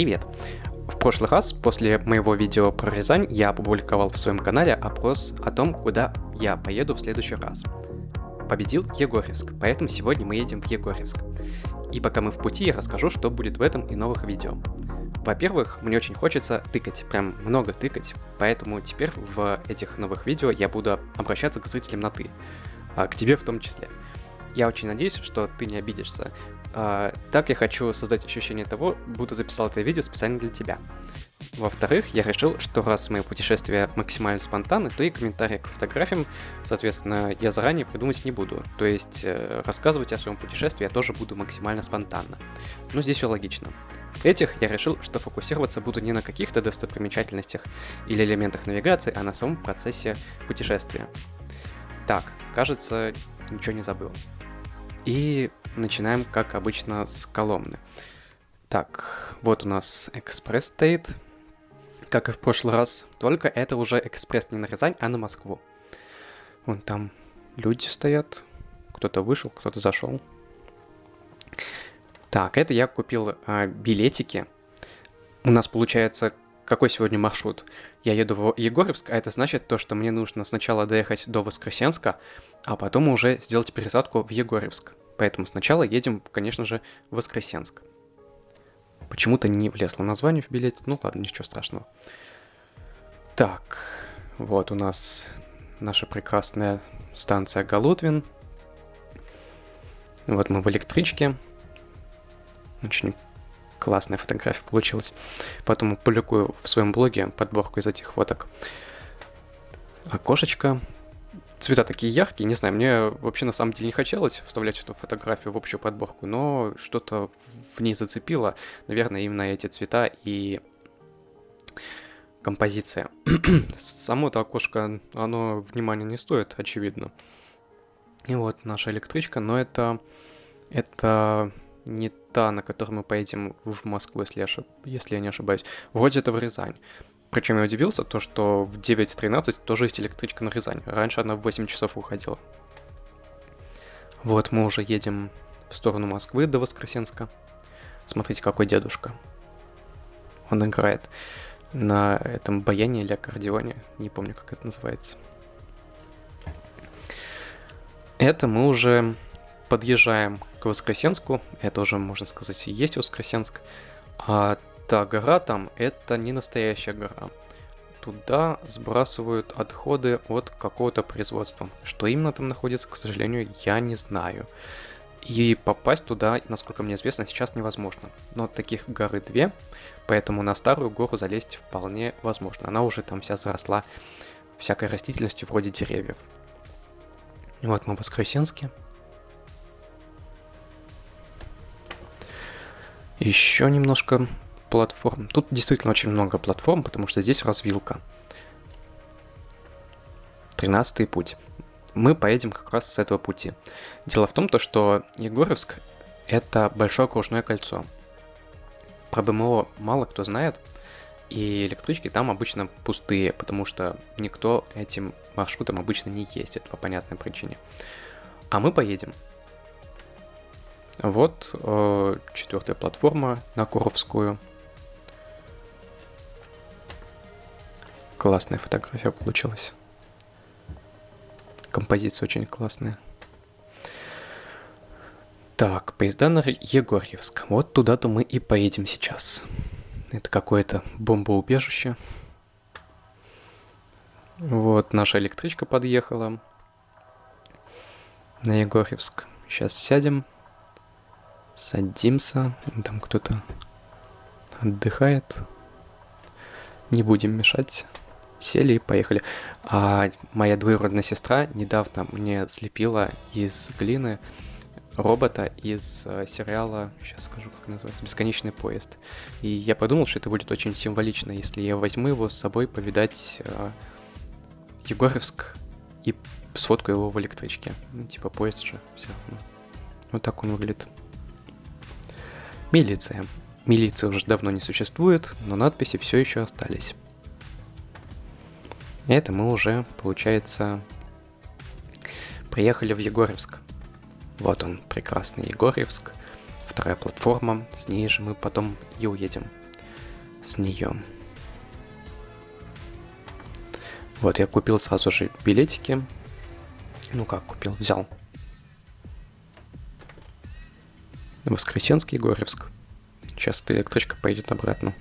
Привет! В прошлый раз, после моего видео про Рязань, я опубликовал в своем канале опрос о том, куда я поеду в следующий раз. Победил Егорьевск, поэтому сегодня мы едем в Егорьевск. И пока мы в пути, я расскажу, что будет в этом и новых видео. Во-первых, мне очень хочется тыкать, прям много тыкать, поэтому теперь в этих новых видео я буду обращаться к зрителям на «ты», а к тебе в том числе. Я очень надеюсь, что ты не обидишься. А, так я хочу создать ощущение того, будто записал это видео специально для тебя. Во-вторых, я решил, что раз мои путешествия максимально спонтанны, то и комментарии к фотографиям, соответственно, я заранее придумать не буду. То есть э, рассказывать о своем путешествии я тоже буду максимально спонтанно. Ну, здесь все логично. В-третьих, я решил, что фокусироваться буду не на каких-то достопримечательностях или элементах навигации, а на самом процессе путешествия. Так, кажется, ничего не забыл. И начинаем, как обычно, с Коломны. Так, вот у нас экспресс стоит, как и в прошлый раз, только это уже экспресс не на Рязань, а на Москву. Вон там люди стоят, кто-то вышел, кто-то зашел. Так, это я купил а, билетики. У нас получается, какой сегодня маршрут? Я еду в Егорьевск, а это значит то, что мне нужно сначала доехать до Воскресенска, а потом уже сделать пересадку в Егорьевск. Поэтому сначала едем, конечно же, в Воскресенск. Почему-то не влезло название в билете, ну ладно, ничего страшного. Так, вот у нас наша прекрасная станция Галутвин. Вот мы в электричке. Очень классная фотография получилась. Потом публикую в своем блоге подборку из этих фоток. Окошечко цвета такие яркие, не знаю, мне вообще на самом деле не хотелось вставлять эту фотографию в общую подборку, но что-то в ней зацепило, наверное, именно эти цвета и композиция. Само это окошко, оно внимания не стоит, очевидно. И вот наша электричка, но это, это не та, на которой мы поедем в Москву, если я, ошиб... если я не ошибаюсь. Вроде это в Рязань. Причем я удивился, то что в 9.13 тоже есть электричка на Рязань. Раньше она в 8 часов уходила. Вот мы уже едем в сторону Москвы до Воскресенска. Смотрите, какой дедушка. Он играет на этом баяне или аккордеоне. Не помню, как это называется. Это мы уже подъезжаем к Воскресенску. Это уже, можно сказать, есть Воскресенск. А та гора там, это не настоящая гора. Туда сбрасывают отходы от какого-то производства. Что именно там находится, к сожалению, я не знаю. И попасть туда, насколько мне известно, сейчас невозможно. Но таких горы две, поэтому на старую гору залезть вполне возможно. Она уже там вся заросла всякой растительностью вроде деревьев. Вот мы в Воскресенске. Еще немножко платформ. Тут действительно очень много платформ, потому что здесь развилка. Тринадцатый путь. Мы поедем как раз с этого пути. Дело в том, то, что Егоровск — это большое окружное кольцо. Про БМО мало кто знает, и электрички там обычно пустые, потому что никто этим маршрутом обычно не ездит по понятной причине. А мы поедем. Вот э, четвертая платформа на Куровскую — Классная фотография получилась. Композиция очень классная. Так, поезда на Егорьевск. Вот туда-то мы и поедем сейчас. Это какое-то бомбоубежище. Вот наша электричка подъехала на Егорьевск. Сейчас сядем, садимся. Там кто-то отдыхает. Не будем мешать сели и поехали. А моя двоюродная сестра недавно мне слепила из глины робота из э, сериала, сейчас скажу, как называется, «Бесконечный поезд». И я подумал, что это будет очень символично, если я возьму его с собой повидать э, Егоровск и сфоткаю его в электричке. Ну, типа поезд же, все. Ну, вот так он выглядит. Милиция. Милиции уже давно не существует, но надписи все еще остались. Это мы уже, получается, приехали в Егорьевск. Вот он, прекрасный Егорьевск. Вторая платформа, с ней же мы потом и уедем. с нее. Вот, я купил сразу же билетики. Ну как купил? Взял. Воскресенский, Горевск. Сейчас эта электричка поедет обратно.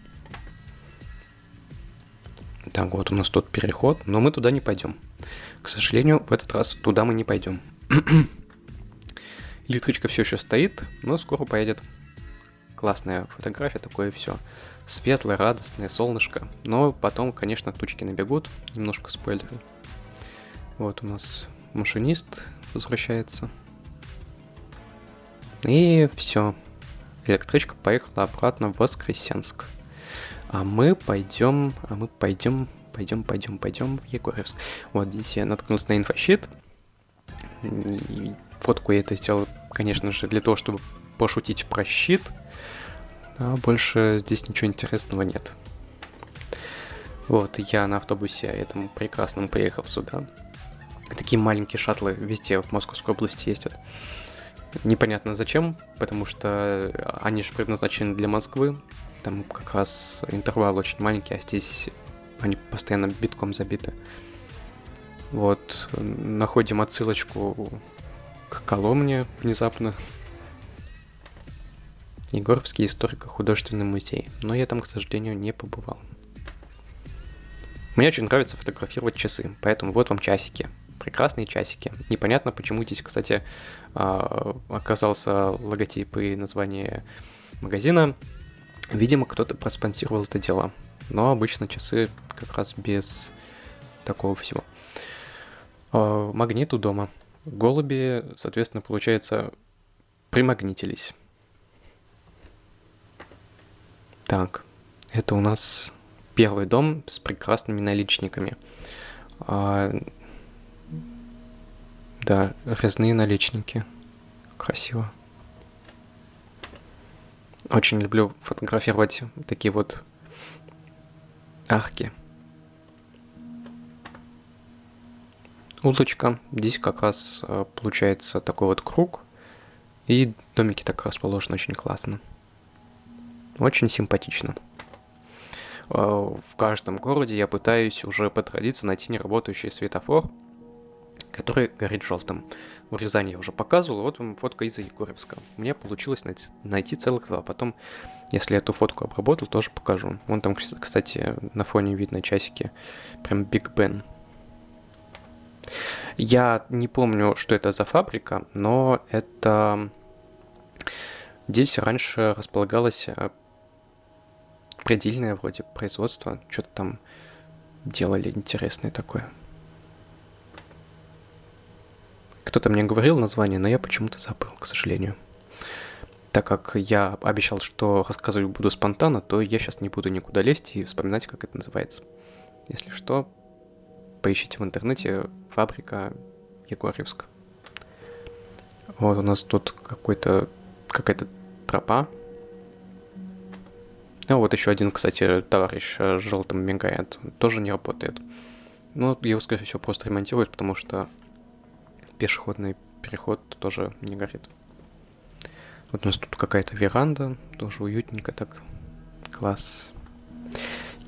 Так, вот у нас тут переход, но мы туда не пойдем. К сожалению, в этот раз туда мы не пойдем. Электричка все еще стоит, но скоро поедет. Классная фотография, такое все. Светлое, радостное, солнышко. Но потом, конечно, тучки набегут. Немножко спойлеры. Вот у нас машинист возвращается. И все. Электричка поехала обратно в Воскресенск. А мы пойдем, а мы пойдем, пойдем, пойдем, пойдем в Егорьевск. Вот здесь я наткнулся на инфощит. И фотку я это сделал, конечно же, для того, чтобы пошутить про щит. А больше здесь ничего интересного нет. Вот, я на автобусе этом прекрасном приехал сюда. Такие маленькие шаттлы везде в Московской области ездят. Непонятно зачем, потому что они же предназначены для Москвы. Там как раз интервал очень маленький, а здесь они постоянно битком забиты. Вот, находим отсылочку к Коломне внезапно. Егоровский историко-художественный музей. Но я там, к сожалению, не побывал. Мне очень нравится фотографировать часы, поэтому вот вам часики прекрасные часики. Непонятно, почему здесь, кстати, а, оказался логотип и название магазина. Видимо, кто-то проспонсировал это дело. Но обычно часы как раз без такого всего. А, магнит у дома. Голуби, соответственно, получается, примагнитились. Так, это у нас первый дом с прекрасными наличниками. Да, резные наличники. Красиво. Очень люблю фотографировать такие вот арки. Улочка. Здесь как раз э, получается такой вот круг. И домики так расположены очень классно. Очень симпатично. Э, в каждом городе я пытаюсь уже по традиции найти неработающий светофор, который горит желтым. В Рязани я уже показывал, вот вам фотка из Егоревска. Мне получилось найти, найти целых два. Потом, если эту фотку обработал, тоже покажу. Вон там, кстати, на фоне видно часики. Прям Биг Бен. Я не помню, что это за фабрика, но это... Здесь раньше располагалось э, предельное вроде производство. Что-то там делали интересное такое. Кто-то мне говорил название, но я почему-то забыл, к сожалению. Так как я обещал, что рассказывать буду спонтанно, то я сейчас не буду никуда лезть и вспоминать, как это называется. Если что, поищите в интернете фабрика Егорьевск. Вот у нас тут какой-то какая-то тропа. А вот еще один, кстати, товарищ с желтым мигает. Тоже не работает. Ну, его, скорее всего, просто ремонтируют, потому что пешеходный переход тоже не горит. Вот у нас тут какая-то веранда, тоже уютненько так. Класс.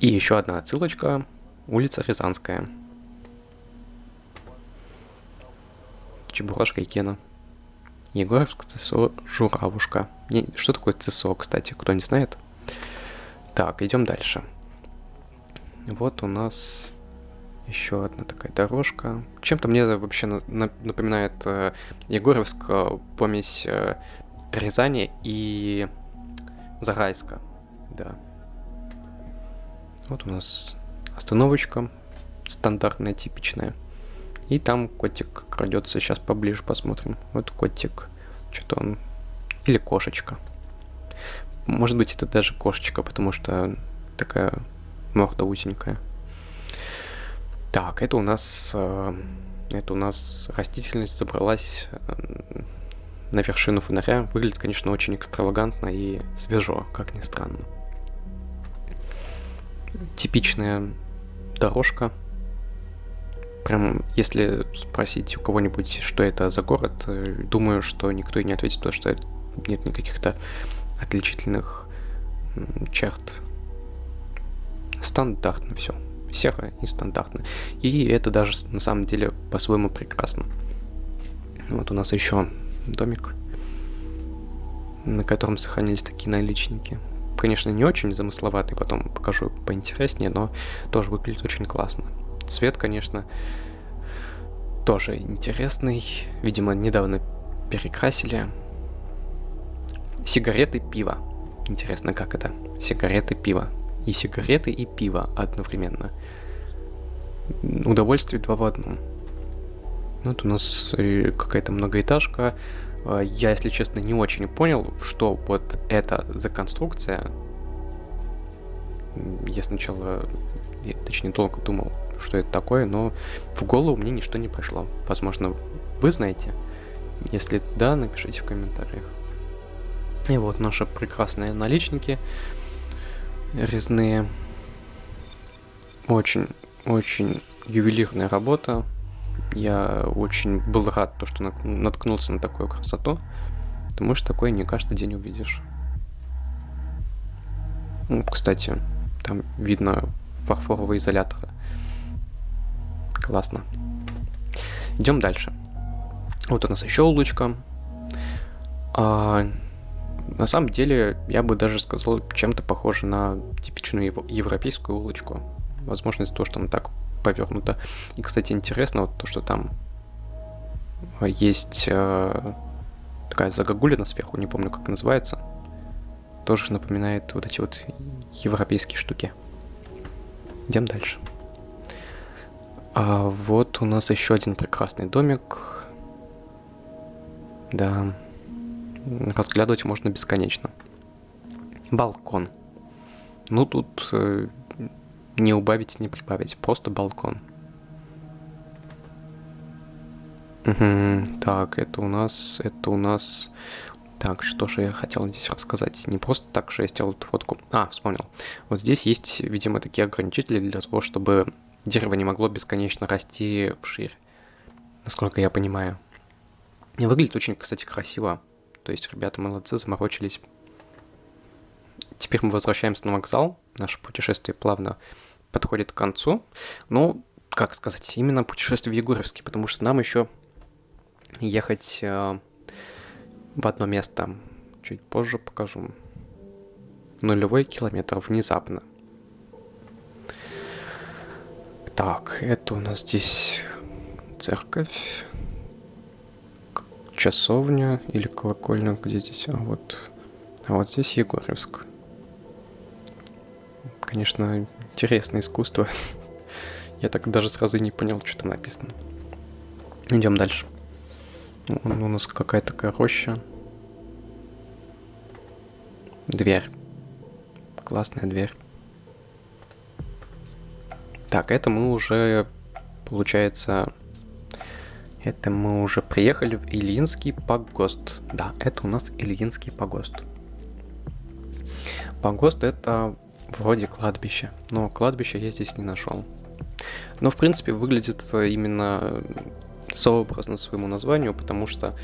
И еще одна отсылочка. Улица Рязанская. Чебурашка и Кена. Егоровск, ЦСО, Журавушка. Не, что такое ЦСО, кстати, кто не знает? Так, идем дальше. Вот у нас еще одна такая дорожка. Чем-то мне вообще напоминает э, Егоровск, э, помесь э, Рязани и Зарайска. Да. Вот у нас остановочка стандартная, типичная. И там котик крадется. Сейчас поближе посмотрим. Вот котик. Что-то он... Или кошечка. Может быть, это даже кошечка, потому что такая морда узенькая. Так, это у нас, э, это у нас растительность забралась э, на вершину фонаря. Выглядит, конечно, очень экстравагантно и свежо, как ни странно. Типичная дорожка. Прям, если спросить у кого-нибудь, что это за город, э, думаю, что никто и не ответит, потому что нет никаких-то отличительных черт Стандартно все. Серо и стандартно. И это даже на самом деле по-своему прекрасно. Вот у нас еще домик, на котором сохранились такие наличники. Конечно, не очень замысловатый, потом покажу поинтереснее, но тоже выглядит очень классно. Цвет, конечно, тоже интересный. Видимо, недавно перекрасили. Сигареты, пиво. Интересно, как это? Сигареты, пиво. И сигареты, и пиво одновременно. Удовольствие два в одном. Вот у нас э, какая-то многоэтажка. А, я, если честно, не очень понял, что вот это за конструкция. Я сначала, я, точнее, долго думал, что это такое, но в голову мне ничто не пришло. Возможно, вы знаете. Если да, напишите в комментариях. И вот наши прекрасные наличники резные. Очень, очень ювелирная работа. Я очень был рад, то, что наткнулся на такую красоту, потому что такое не каждый день увидишь. Ну, кстати, там видно фарфоровые изоляторы. Классно. Идем дальше. Вот у нас еще улочка. А, на самом деле, я бы даже сказал, чем-то похоже на типичную европейскую улочку. Возможно, из-за того, что она так повернута. И, кстати, интересно вот то, что там есть э, такая загогулина сверху, не помню, как называется. Тоже напоминает вот эти вот европейские штуки. Идем дальше. А вот у нас еще один прекрасный домик. Да, разглядывать можно бесконечно. Балкон. Ну тут э, не убавить, не прибавить, просто балкон. Угу, так, это у нас, это у нас... Так, что же я хотел здесь рассказать? Не просто так же я сделал эту фотку. А, вспомнил. Вот здесь есть, видимо, такие ограничители для того, чтобы дерево не могло бесконечно расти вширь. Насколько я понимаю. Выглядит очень, кстати, красиво. То есть ребята молодцы, заморочились. Теперь мы возвращаемся на вокзал. Наше путешествие плавно подходит к концу. Ну, как сказать, именно путешествие в Егоровске, потому что нам еще ехать э, в одно место. Чуть позже покажу. Нулевой километр внезапно. Так, это у нас здесь церковь часовня или колокольня, где здесь, а вот, а вот здесь Егорьевск. Конечно, интересное искусство. Я так даже сразу не понял, что там написано. Идем дальше. У нас какая-то такая роща. Дверь. Классная дверь. Так, это мы уже, получается, это мы уже приехали в Ильинский погост. Да, это у нас Ильинский погост. Погост это вроде кладбище, но кладбище я здесь не нашел. Но в принципе выглядит именно сообразно своему названию, потому что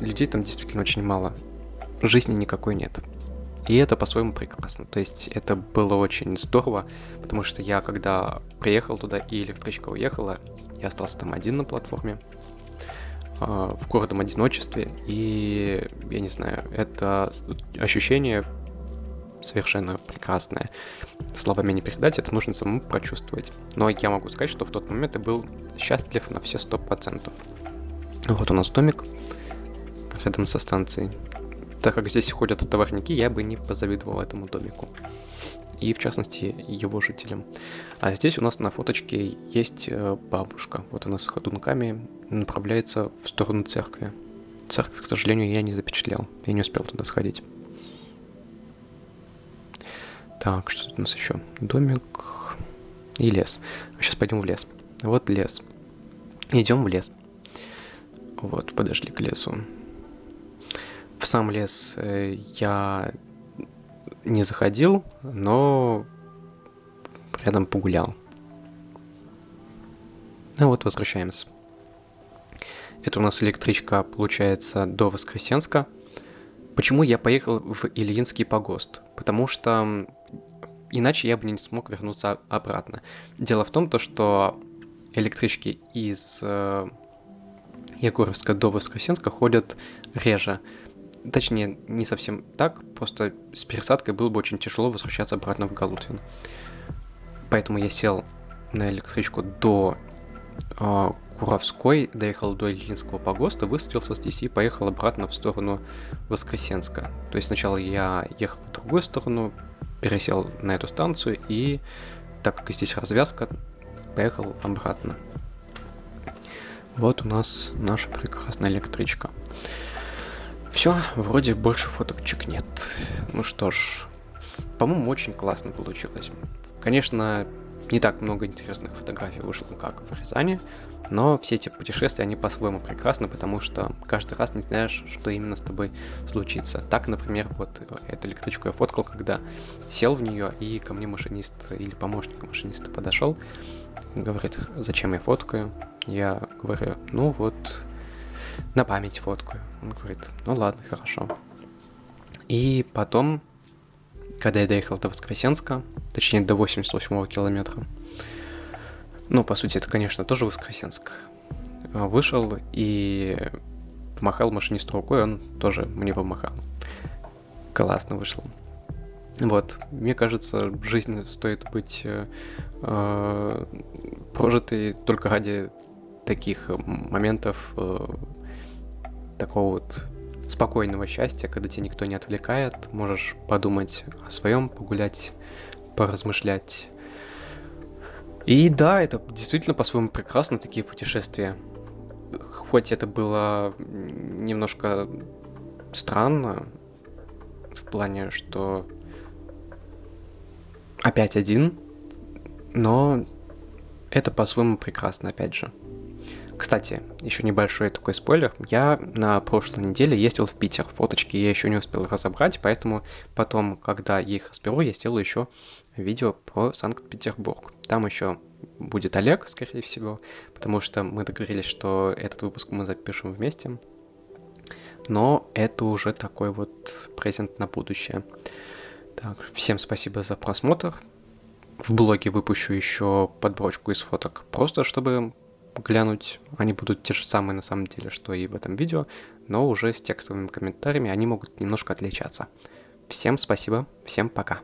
людей там действительно очень мало. Жизни никакой нет. И это по-своему прекрасно. То есть это было очень здорово, потому что я когда приехал туда и электричка уехала, я остался там один на платформе, а, в городом одиночестве, и, я не знаю, это ощущение совершенно прекрасное. Словами не передать, это нужно самому прочувствовать. Но я могу сказать, что в тот момент я был счастлив на все сто процентов. Вот у нас домик рядом со станцией. Так как здесь ходят товарники, я бы не позавидовал этому домику и, в частности, его жителям. А здесь у нас на фоточке есть э, бабушка. Вот она с ходунками направляется в сторону церкви. Церковь, к сожалению, я не запечатлел. Я не успел туда сходить. Так, что тут у нас еще? Домик и лес. А сейчас пойдем в лес. Вот лес. Идем в лес. Вот, подошли к лесу. В сам лес э, я не заходил, но рядом погулял. Ну вот, возвращаемся. Это у нас электричка, получается, до Воскресенска. Почему я поехал в Ильинский погост? Потому что иначе я бы не смог вернуться обратно. Дело в том, то, что электрички из э, Егоровска до Воскресенска ходят реже. Точнее, не совсем так, просто с пересадкой было бы очень тяжело возвращаться обратно в Галутвин. Поэтому я сел на электричку до э, Куровской, доехал до Ильинского погоста, высадился здесь и поехал обратно в сторону Воскресенска. То есть сначала я ехал в другую сторону, пересел на эту станцию и, так как здесь развязка, поехал обратно. Вот у нас наша прекрасная электричка. Все, вроде больше фоточек нет. Ну что ж, по-моему, очень классно получилось. Конечно, не так много интересных фотографий вышло, как в Рязани, но все эти путешествия, они по-своему прекрасны, потому что каждый раз не знаешь, что именно с тобой случится. Так, например, вот эту электричку я фоткал, когда сел в нее, и ко мне машинист или помощник машиниста подошел, говорит, зачем я фоткаю? Я говорю, ну вот, на память фоткаю. Он говорит, ну ладно, хорошо. И потом, когда я доехал до Воскресенска, точнее до 88 километра, ну, по сути, это, конечно, тоже Воскресенск. А, вышел и помахал машинисту рукой, он тоже мне помахал. Классно вышло. Вот, мне кажется, жизнь стоит быть э, э, прожитой только ради таких моментов э, такого вот спокойного счастья, когда тебя никто не отвлекает, можешь подумать о своем, погулять, поразмышлять и да, это действительно по-своему прекрасно, такие путешествия. Хоть это было немножко странно, в плане, что опять один, но это по-своему прекрасно, опять же. Кстати, еще небольшой такой спойлер. Я на прошлой неделе ездил в Питер. Фоточки я еще не успел разобрать, поэтому потом, когда я их разберу, я сделаю еще видео про Санкт-Петербург. Там еще будет Олег, скорее всего, потому что мы договорились, что этот выпуск мы запишем вместе. Но это уже такой вот презент на будущее. Так, всем спасибо за просмотр. В блоге выпущу еще подборочку из фоток, просто чтобы глянуть. Они будут те же самые на самом деле, что и в этом видео, но уже с текстовыми комментариями они могут немножко отличаться. Всем спасибо, всем пока.